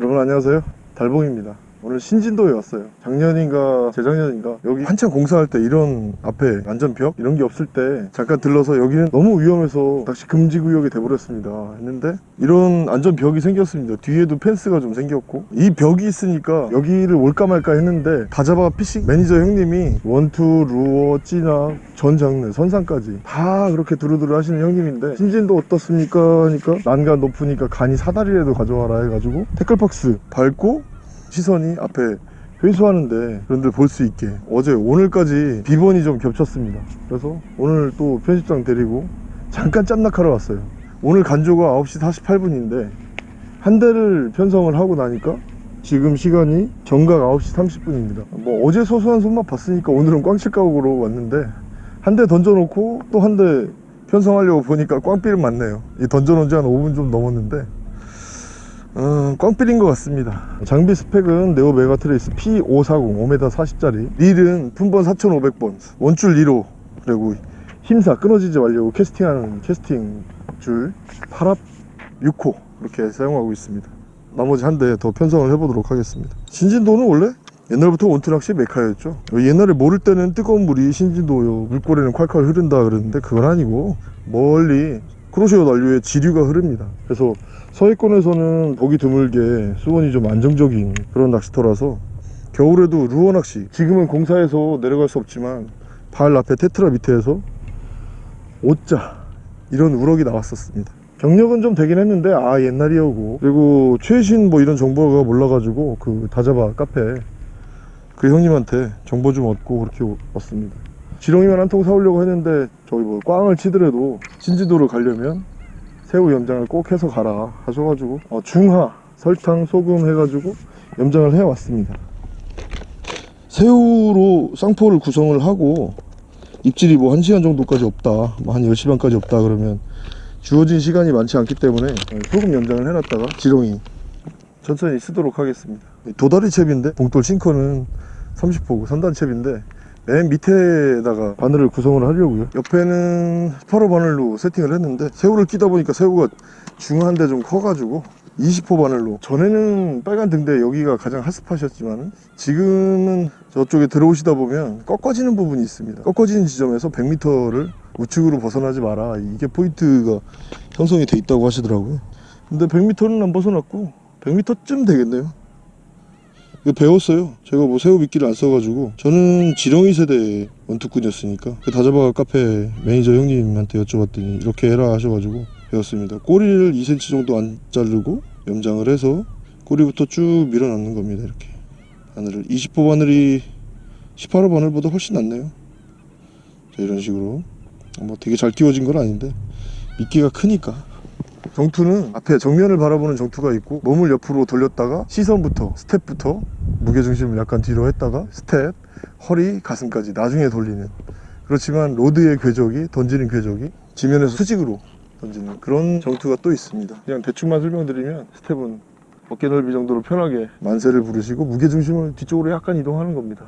여러분 안녕하세요. 달봉입니다 오늘 신진도에 왔어요. 작년인가 재작년인가? 여기 한참 공사할 때 이런 앞에 안전벽 이런 게 없을 때 잠깐 들러서 여기는 너무 위험해서 낚시 금지 구역이 돼버렸습니다. 했는데 이런 안전벽이 생겼습니다. 뒤에도 펜스가 좀 생겼고 이 벽이 있으니까 여기를 올까 말까 했는데 다잡아 피싱? 매니저 형님이 원투 루어 찌나 전 장르 선상까지 다 그렇게 두루두루 하시는 형님인데 신진도 어떻습니까? 하니까 난간 높으니까 간이 사다리라도 가져와라 해가지고 tackle box 밟고 시선이 앞에 회수하는데 그런데 볼 수 있게. 어제 오늘까지 비번이 좀 겹쳤습니다. 그래서 오늘 또 편집장 데리고 잠깐 짬낚하러 왔어요. 오늘 간조가 9시 48분인데 한 대를 편성을 하고 나니까 지금 시간이 정각 9시 30분입니다. 뭐 어제 소소한 손맛 봤으니까 오늘은 꽝칠각으로 왔는데 한 대 던져놓고 또 한 대 편성하려고 보니까 꽝삐를 맞네요. 이 던져놓은 지 한 5분 좀 넘었는데 음, 꽝 feel인 것 같습니다. 장비 스펙은 네오 메가트레이스 P540 5m 40짜리. 릴은 품번 4500번 원줄 2호 그리고 힘사 끊어지지 말려고 캐스팅하는 캐스팅 줄 8합 6호 이렇게 사용하고 있습니다. 나머지 한 대 더 편성을 해보도록 하겠습니다. 신진도는 원래 옛날부터 원투낚시 메카였죠. 옛날에 모를 때는 뜨거운 물이 신진도 물고래는 콸콸 흐른다 그러는데 그건 아니고 멀리 크로시오 난류에 지류가 흐릅니다. 그래서 서해권에서는 보기 드물게 수온이 좀 안정적인 그런 낚시터라서 겨울에도 루어 낚시 지금은 공사해서 내려갈 수 없지만 발 앞에 테트라 밑에서 오자 이런 우럭이 나왔었습니다. 경력은 좀 되긴 했는데 아 옛날이었고. 그리고 최신 뭐 이런 정보가 몰라가지고 그 다잡아 카페 그 형님한테 정보 좀 얻고 그렇게 왔습니다. 지렁이만 한 통 사오려고 했는데 저기 뭐 꽝을 치더라도 신지도를 가려면 새우 염장을 꼭 해서 가라 하셔가지고 어, 중하 설탕 소금 해가지고 염장을 해왔습니다. 새우로 쌍포를 구성을 하고 입질이 뭐 1시간 정도까지 없다 뭐 한 10시 반까지 없다 그러면 주어진 시간이 많지 않기 때문에 소금 염장을 해놨다가 지렁이 천천히 쓰도록 하겠습니다. 도다리 챕인데? 봉돌 싱커는 30호고 3단 챕인데 맨 밑에다가 바늘을 구성을 하려고요. 옆에는 18호 바늘로 세팅을 했는데 새우를 끼다 보니까 새우가 중한데 좀 커가지고 20호 바늘로. 전에는 빨간 등대 여기가 가장 핫스팟이었지만 지금은 저쪽에 들어오시다 보면 꺾어지는 부분이 있습니다. 꺾어지는 지점에서 100m를 우측으로 벗어나지 마라. 이게 포인트가 형성이 돼 있다고 하시더라고요. 근데 100m는 안 벗어났고 100m쯤 되겠네요 배웠어요. 제가 뭐 새우 미끼를 안 써가지고. 저는 지렁이 세대 원투꾼이었으니까. 그 다잡아 카페 매니저 형님한테 여쭤봤더니 이렇게 해라 하셔가지고 배웠습니다. 꼬리를 2cm 정도 안 자르고 염장을 해서 꼬리부터 쭉 밀어넣는 겁니다 이렇게. 바늘을. 20호 바늘이 18호 바늘보다 훨씬 낫네요. 자 이런 식으로. 뭐 되게 잘 끼워진 건 아닌데. 미끼가 크니까 정투는 앞에 정면을 바라보는 정투가 있고 몸을 옆으로 돌렸다가 시선부터 스텝부터 무게중심을 약간 뒤로 했다가 스텝, 허리, 가슴까지 나중에 돌리는. 그렇지만 rod의 궤적이 던지는 궤적이 지면에서 수직으로 던지는 그런 정투가 또 있습니다. 그냥 대충만 설명드리면 스텝은 어깨 넓이 정도로 편하게 만세를 부르시고 무게중심을 뒤쪽으로 약간 이동하는 겁니다.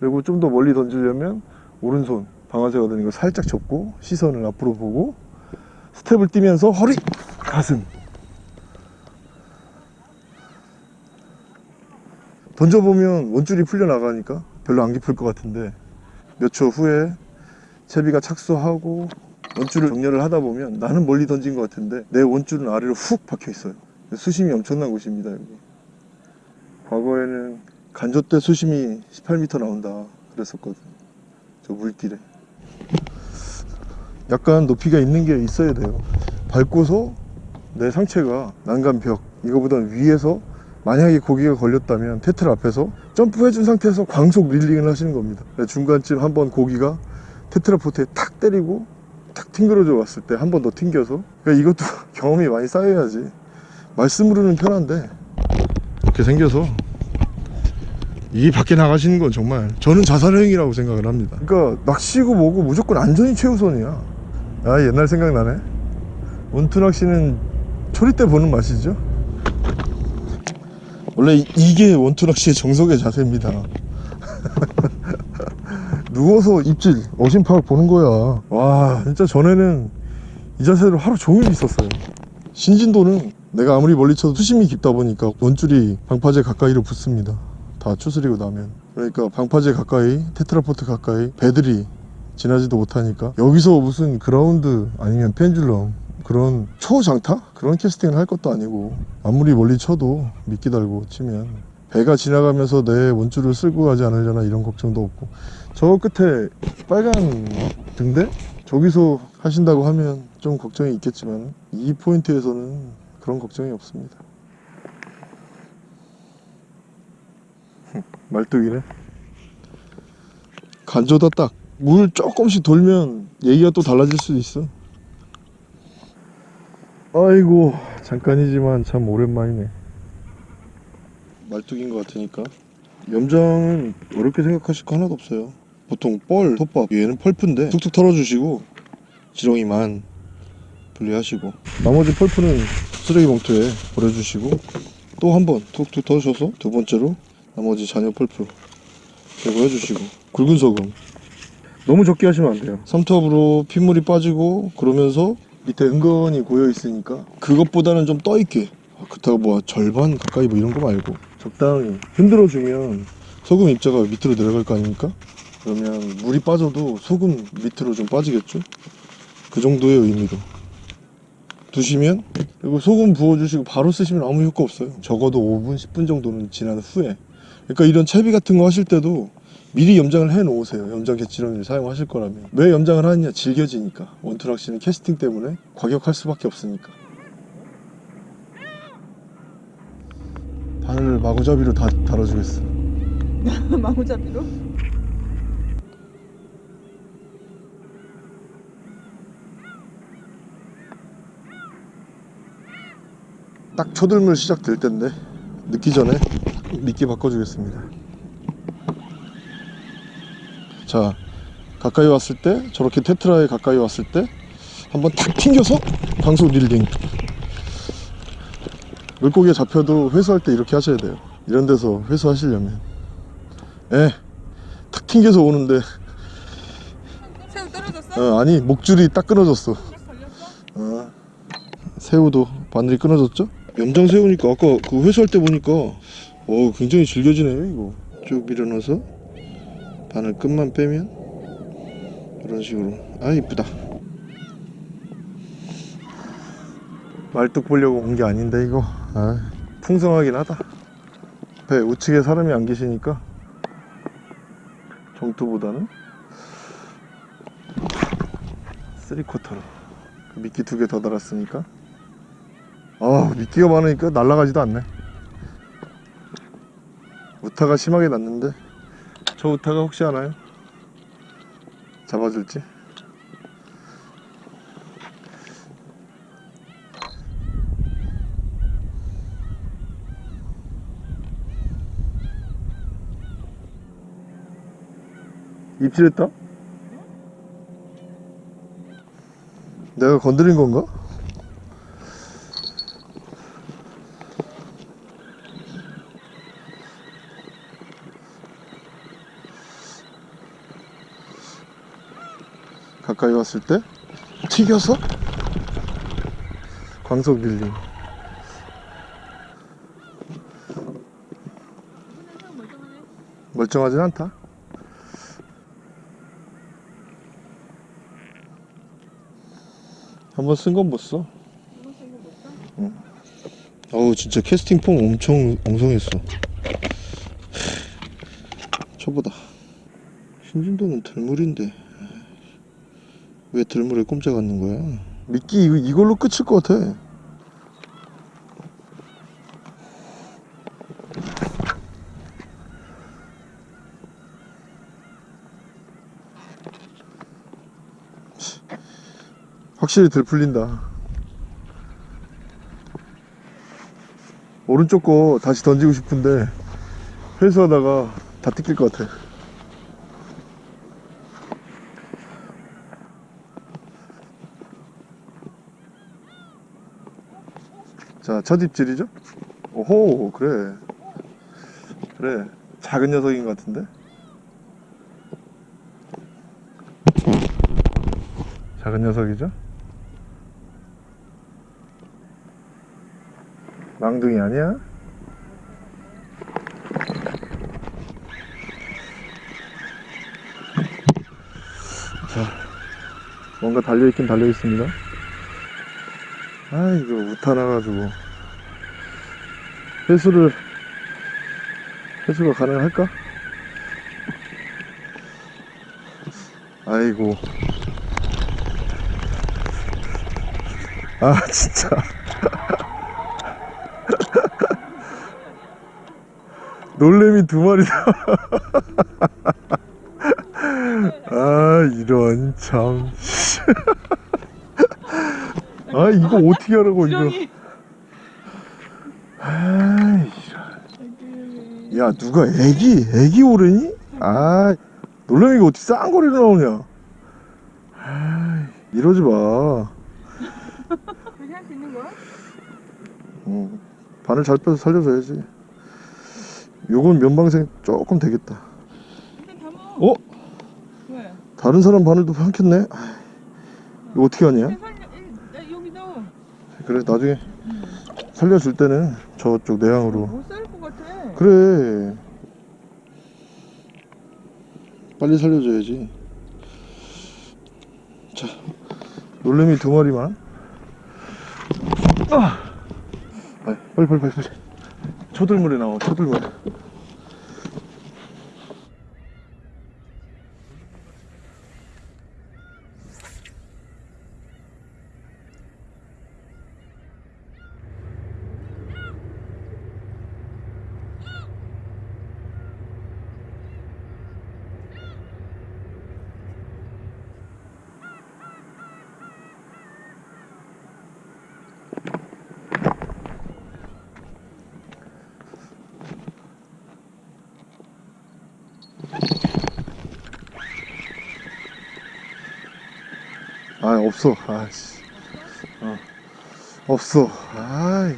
그리고 좀 더 멀리 던지려면 오른손 방아쇠가 되는 거 살짝 접고 시선을 앞으로 보고 스텝을 뛰면서 허리, 가슴. 던져보면 원줄이 풀려나가니까 별로 안 깊을 것 같은데 몇 초 후에 채비가 착수하고 원줄을 정렬을 하다 보면 나는 멀리 던진 것 같은데 내 원줄은 아래로 훅 박혀 있어요. 수심이 엄청난 곳입니다 여기. 과거에는 간조 때 수심이 18m 나온다 그랬었거든 저 물길에 약간 높이가 있는 게 있어야 돼요. 밟고서 내 상체가 난간벽 이거보다 위에서 만약에 고기가 걸렸다면 테틀 앞에서 점프해준 상태에서 광속 릴링을 하시는 겁니다. 중간쯤 한번 고기가 테트라포트에 탁 때리고 탁 튕겨져 왔을 때 한 번 더 튕겨서. 그러니까 이것도 경험이 많이 쌓여야지 말씀으로는 편한데 이렇게 생겨서 이 밖에 나가시는 건 정말 저는 자살행위라고 생각을 합니다. 그러니까 낚시고 뭐고 무조건 안전이 최우선이야 아 옛날 생각나네. 원투 낚시는 초리 때 보는 맛이죠? 원래 이- 이게 원투 낚시의 정석의 자세입니다. 누워서 입질 어심파악 보는 거야. 와 진짜 전에는 이 자세로 하루 종일 있었어요. 신진도는 내가 아무리 멀리 쳐도 수심이 깊다 보니까 원줄이 방파제 가까이로 붙습니다. 다 추스리고 나면. 그러니까 방파제 가까이 테트라포드 가까이 배들이 지나지도 못하니까. 여기서 무슨 그라운드 아니면 pendulum 그런 초장타? 그런 캐스팅을 할 것도 아니고. 아무리 멀리 쳐도 미끼 달고 치면. 배가 지나가면서 내 원줄을 쓸고 가지 않으려나 이런 걱정도 없고. 저 끝에 빨간 등대? 저기서 하신다고 하면 좀 걱정이 있겠지만 이 포인트에서는 그런 걱정이 없습니다. 말뚝이네. 간조다 딱 물 조금씩 돌면 얘기가 또 달라질 수도 있어. 아이고 잠깐이지만 참 오랜만이네. 말뚝인 것 같으니까. 염장은 어렵게 생각하실 거 하나도 없어요. 보통 뻘, 톱밥 얘는 펄프인데 툭툭 털어주시고 지렁이만 분리하시고. 나머지 펄프는 쓰레기 봉투에 버려주시고 또 한 번 툭툭 털으셔서 두 번째로 나머지 잔여 펄프 제거해주시고. 굵은 소금 너무 적게 하시면 안 돼요. 삼투압으로 핏물이 빠지고 그러면서 밑에 은근히 고여 있으니까 그것보다는 좀 떠 있게. 아, 그렇다고 뭐 절반 가까이 뭐 이런 거 말고 적당히 흔들어 주면 소금 입자가 밑으로 내려갈 거 아닙니까? 그러면 물이 빠져도 소금 밑으로 좀 빠지겠죠? 그 정도의 의미로. 두시면 그리고 소금 부어주시고 바로 쓰시면 아무 효과 없어요. 적어도 5분 10분 정도는 지난 후에. 그러니까 이런 채비 같은 거 하실 때도 미리 염장을 해 놓으세요. 염장 개치렁이를 사용하실 거라면. 왜 염장을 하느냐? 질겨지니까. 원투락시는 캐스팅 때문에 과격할 수밖에 없으니까. 바늘 마구잡이로 다 달아주겠어. 마구잡이로? 딱 초들물 시작될 텐데 늦기 전에 미끼 바꿔주겠습니다 자 가까이 왔을 때 저렇게 테트라에 가까이 왔을 때 한번 탁 튕겨서 강속 릴딩 물고기에 잡혀도 회수할 때 이렇게 하셔야 돼요 이런 데서 회수하시려면 예, 탁 튕겨서 오는데 새우 떨어졌어? 어, 아니 목줄이 딱 끊어졌어? 어, 새우도 바늘이 끊어졌죠? 염장 새우니까 아까 그 회수할 때 보니까 어 굉장히 질겨지네요 이거 쭉 밀어넣어서 바늘 끝만 빼면 이런 식으로. 아 이쁘다. 말뚝 보려고 온 게 아닌데 이거. 아, 풍성하긴 하다. 배 우측에 사람이 안 계시니까 정투보다는 쓰리쿼터로. 그 미끼 두 개 더 달았으니까. 아 미끼가 많으니까 날아가지도 않네. 우타가 심하게 났는데 저 우타가 혹시 하나요? 잡아줄지? 입질했다? 내가 건드린 건가? 왔을 때? 튀겨서? 광속 밀림 멀쩡하진 않다. 한번 쓴 건 못 써. 어우 진짜 캐스팅 폼 엄청 엉성했어. 저보다. 신진도는 들물인데 왜 들물에 꼼짝 않는 거야? 미끼 이걸로 끝일 것 같아. 확실히 들 풀린다. 오른쪽 거 다시 던지고 싶은데 회수하다가 다 뜯길 것 같아. 자, 첫 입질이죠? 오호, 그래. 그래. 작은 녀석인 것 같은데? 작은 녀석이죠? 랑둥이 아니야? 자, 뭔가 달려있긴 달려있습니다. 아이고, 우타나가지고. 회수를, 회수가 가능할까? 아이고. 아, 진짜. 놀래미 두 마리다. 아, 이런, 참. 아, 이거 어떻게 하라고, 이거. 아이, 야, 누가 애기, 애기 오르니? 아, 놀래미가 어떻게 쌍거리로 나오냐? 아, 이러지 마. 그렇게 할 수 있는 거야? 어, 바늘 잘 빼서 살려줘야지. 요건 면방생 조금 되겠다. 어? 왜? 다른 사람 바늘도 삼켰네? 아, 이거 어떻게 하냐? 야, 살려. 이- 야, 여기 넣어. 그래, 나중에 살려줄 때는 저쪽 내향으로. 못살것 같아. 그래. 빨리 살려줘야지. 자, 놀래미 두 마리만. 아! 빨리, 빨리, 빨리, 빨리. 빨리. 초들물에 나와, 초들물 없어. 아씨. 어. 없어. 아이.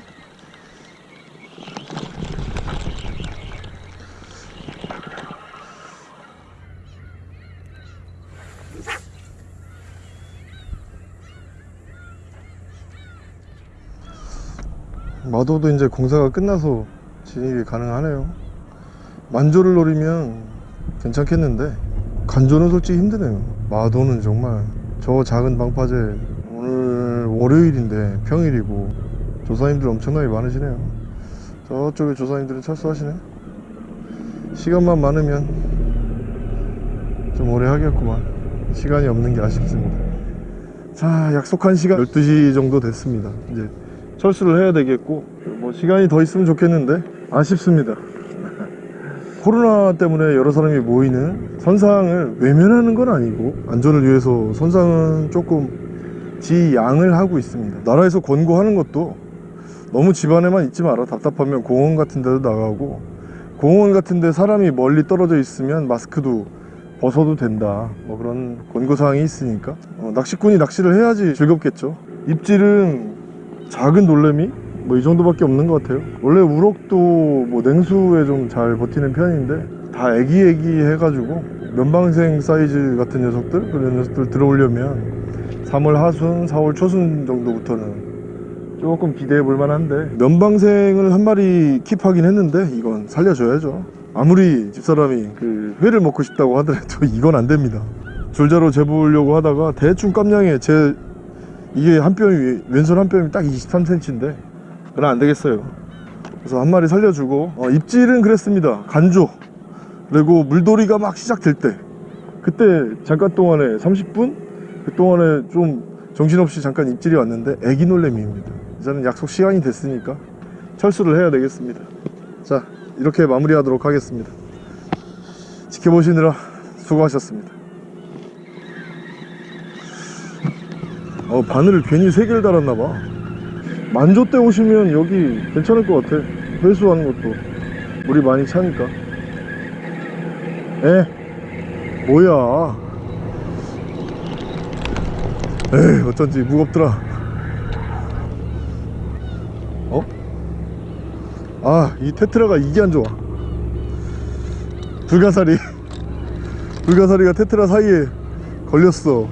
마도도 이제 공사가 끝나서 진입이 가능하네요. 만조를 노리면 괜찮겠는데 간조는 솔직히 힘드네요. 마도는 정말 저 작은 방파제 오늘 월요일인데 평일이고 조사님들 엄청나게 많으시네요. 저쪽에 조사님들은 철수하시네. 시간만 많으면 좀 오래 하겠구만. 시간이 없는 게 아쉽습니다. 자, 약속한 시간 12시 정도 됐습니다. 이제 철수를 해야 되겠고 뭐 시간이 더 있으면 좋겠는데 아쉽습니다. 코로나 때문에 여러 사람이 모이는 선상을 외면하는 건 아니고 안전을 위해서 선상은 조금 지양을 하고 있습니다. 나라에서 권고하는 것도 너무 집안에만 있지 마라. 답답하면 공원 같은 데도 나가고 공원 같은 데 사람이 멀리 떨어져 있으면 마스크도 벗어도 된다. 뭐 그런 권고사항이 있으니까 어, 낚시꾼이 낚시를 해야지 즐겁겠죠. 입질은 작은 놀래미 뭐 이 정도밖에 없는 것 같아요. 원래 우럭도 뭐 냉수에 좀 잘 버티는 편인데 다 애기애기 해가지고 면방생 사이즈 같은 녀석들? 그런 녀석들 들어오려면 3월 하순 4월 초순 정도부터는 조금 기대해 볼 만한데 면방생을 한 마리 킵하긴 했는데 이건 살려줘야죠. 아무리 집사람이 그 회를 먹고 싶다고 하더라도 이건 안 됩니다. 줄자로 재보려고 하다가 대충 깜냥에 제 이게 한 뼘이 왼손 한 뼘이 딱 23cm인데 그럼 안 되겠어요. 그래서 한 마리 살려주고 어, 입질은 그랬습니다. 간조. 그리고 물돌이가 막 시작될 때. 그때 잠깐 동안에 30분? 그 동안에 좀 정신없이 잠깐 입질이 왔는데 애기 놀래미입니다. 이제는 약속 시간이 됐으니까 철수를 해야 되겠습니다. 자 이렇게 마무리하도록 하겠습니다. 지켜보시느라 수고하셨습니다. 어, 바늘을 괜히 3개를 달았나봐 만조 때 오시면 여기 괜찮을 것 같아. 회수하는 것도. 물이 많이 차니까. 에? 뭐야? 에이 어쩐지 무겁더라. 어? 아 이 테트라가 이게 안 좋아. 불가사리. 불가사리가 테트라 사이에 걸렸어.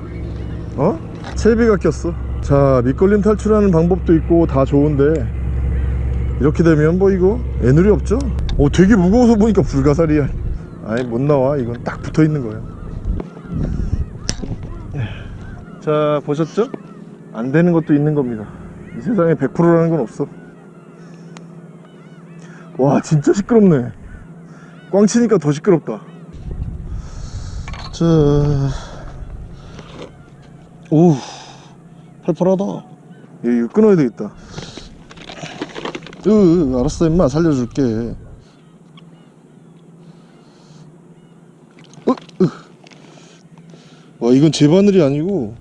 어? 채비가 꼈어 자 밑걸림 탈출하는 방법도 있고 다 좋은데 이렇게 되면 뭐 이거 애누리 없죠? 오 되게 무거워서 보니까 불가사리야. 아예 못 나와. 이건 딱 붙어 있는 거야. 자 보셨죠? 안 되는 것도 있는 겁니다. 이 세상에 100%라는 건 없어. 와 진짜 시끄럽네. 꽝 치니까 더 시끄럽다. 자, 오, 팔팔하다. 얘 이거 끊어야 되겠다. 으, 으, 알았어, 임마 살려줄게. 으, 으. 와, 이건 제 바늘이 아니고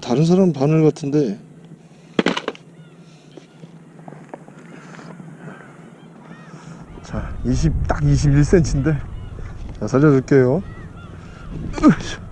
다른 사람 바늘 같은데. 자, 20, 딱 21cm인데. 자, 살려줄게요. 으쌰.